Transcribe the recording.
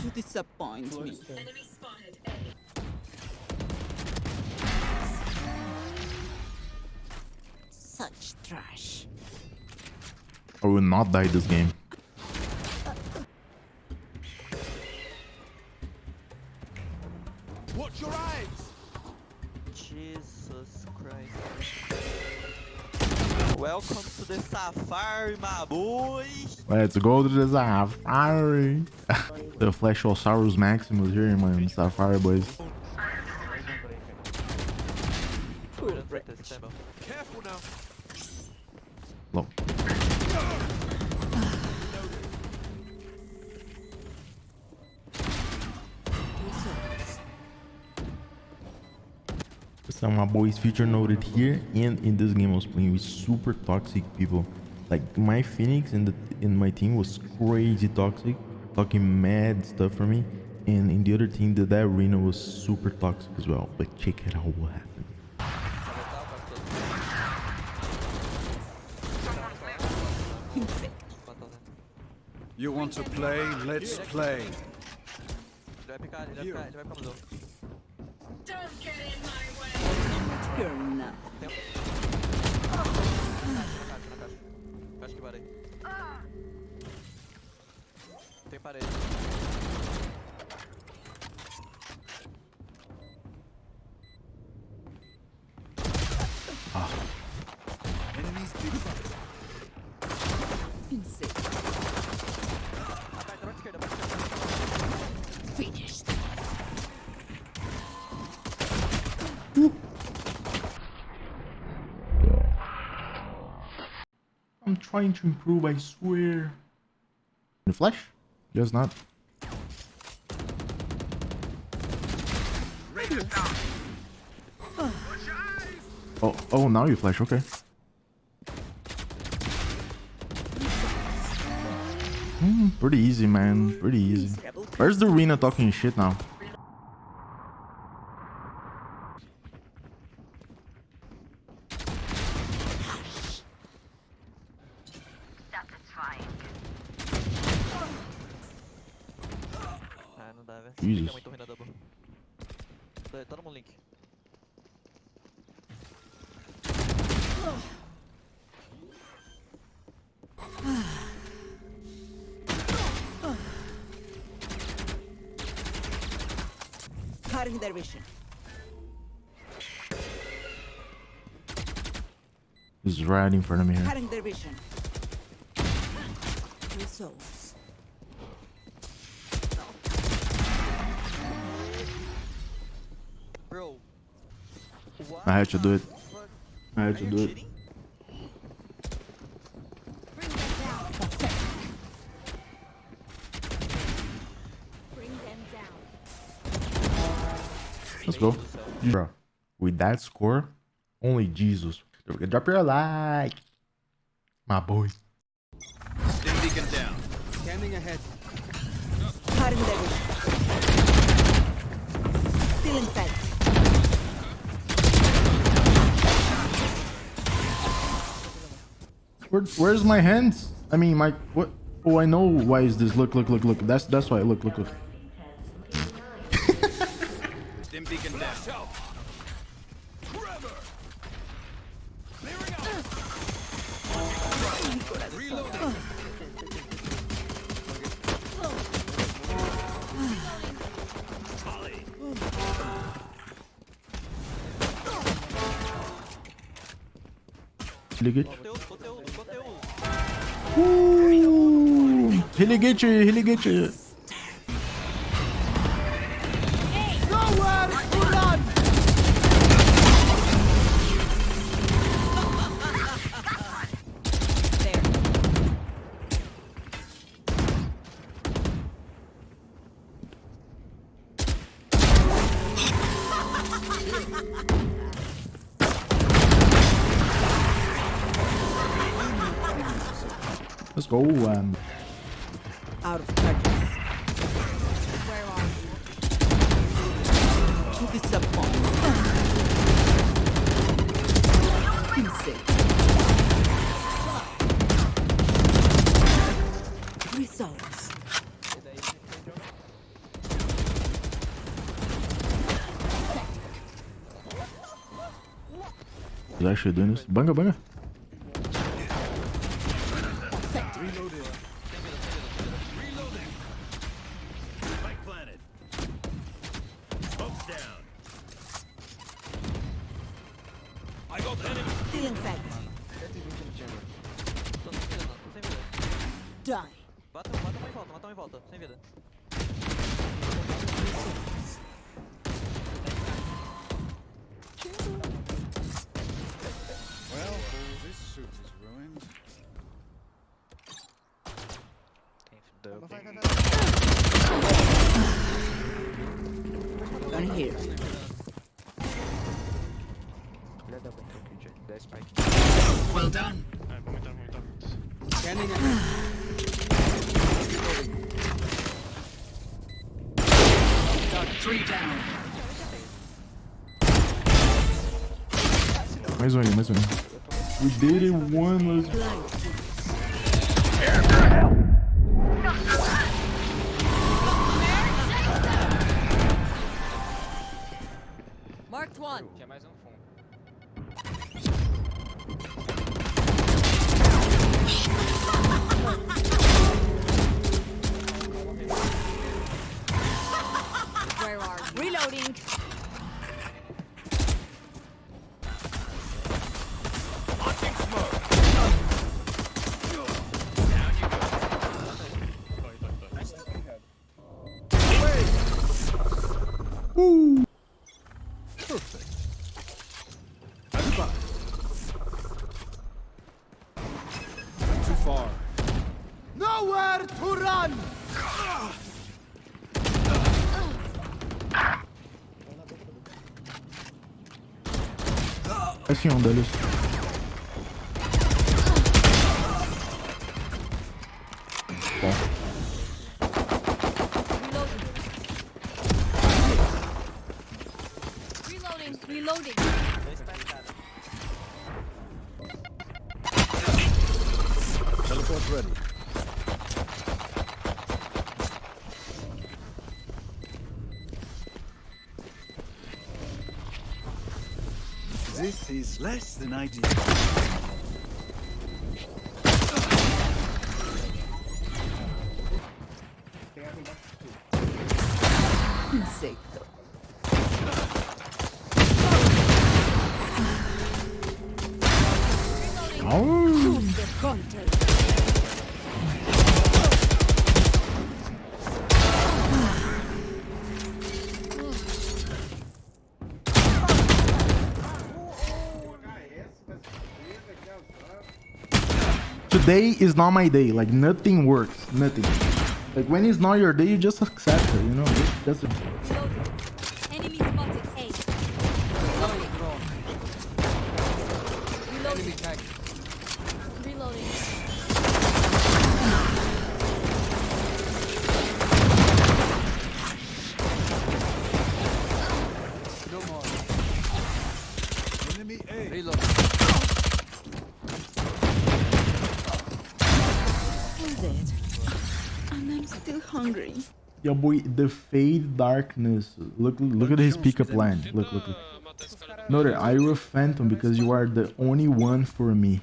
to disappoint me. Such trash. I will not die this game. Watch your eyes! Jesus Christ. Welcome to the safari, my boy. Let's go to the Safari. the Flashosaurus Maximus here, man. Safari boys. Look. Some of my boys feature noted here and in this game I was playing with super toxic people. Like my Phoenix in the in my team was crazy toxic, talking mad stuff for me. And in the other team, the that Reyna was super toxic as well. But check it out what happened. You want to play? Let's play. Ele vai picar, ele vai picar, ele vai ficar no Don't get in my way. You're not. Acho que parei. Tem parede. Ah. Enemies trying to improve, I swear. The flash? Just not. Oh, oh, now you flash, okay. Hmm, pretty easy, man. Pretty easy. Where's the Reyna talking shit now? Dá, velho. Jesus. É muito ruim na double. Tá- Tá no link. Cutting their vision. He's right in front of me here. Cutting their vision. Bro. What I had to do it. I had to you do it. cheating? Bring them down. Let's go. Meu Deus do céu. Bro, with that score, only Jesus. Don't forget, drop your like. My boy. Stim beacon down. Scanning ahead. Cutting their vision. Still inside. Where, where's my hands? I mean, my what? Oh, I know why is this. Look, look, look, look. That's that's why. Look, look, look. Beacon down. Reloading. Ooh, relegate, relegate. There. Let's go. Um. Out of practice. Where are you? To the sub Insect. Results. Is actually doing this. Banga, banga. Got enemy. Stealing sight. 120 no chamber. Tô sem vida. Tô sem vida. Die. Mata, mata uma em volta, mata uma em volta. Sem vida. Well done. Three down. Mais um ali, mais um ali. We did it one. Let's Marked one. Tinha mais um Ah, pression, Dallos. Bon. Teleport ready. This is less than ideal. Insecto. Au. Today is not my day. Like nothing works. Nothing. Like when it's not your day, you just accept it. You know. It. Enemy spotted. A. Reloading. Reloading. No more. Enemy A. I'm dead. And I'm still hungry. Yo, boy, the fade darkness. Look, look at his pickup line. Look, look, look. Note. I will phantom because you are the only one for me.